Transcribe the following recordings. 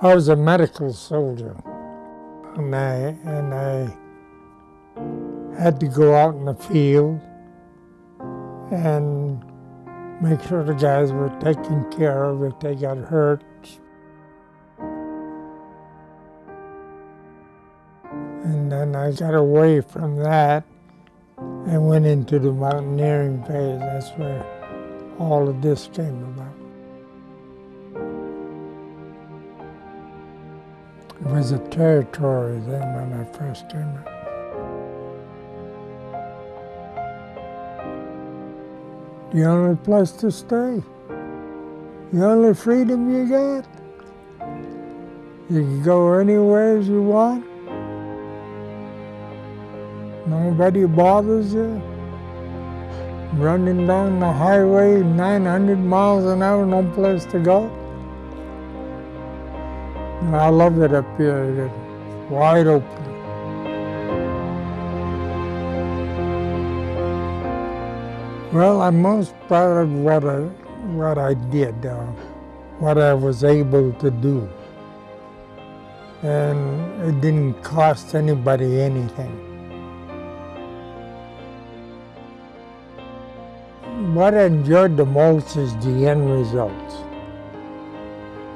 I was a medical soldier, and I, and I had to go out in the field and make sure the guys were taken care of if they got hurt. And then I got away from that and went into the mountaineering phase. That's where all of this came about. It was a territory then when I first came. The only place to stay. The only freedom you get. You can go anywhere as you want. Nobody bothers you. Running down the highway 900 miles an hour, no place to go. And I love it up here, it's wide open. Well, I'm most proud of what I, what I did, uh, what I was able to do. And it didn't cost anybody anything. What I enjoyed the most is the end results.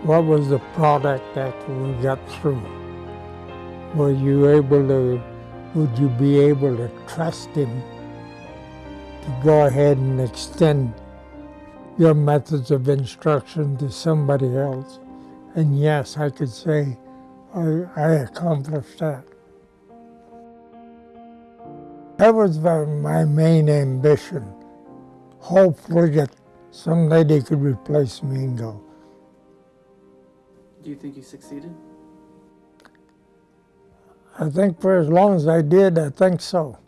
What was the product that we got through? Were you able to, would you be able to trust him to go ahead and extend your methods of instruction to somebody else? And yes, I could say I, I accomplished that. That was my main ambition. Hopefully that someday they could replace Mingo. Do you think you succeeded? I think for as long as I did, I think so.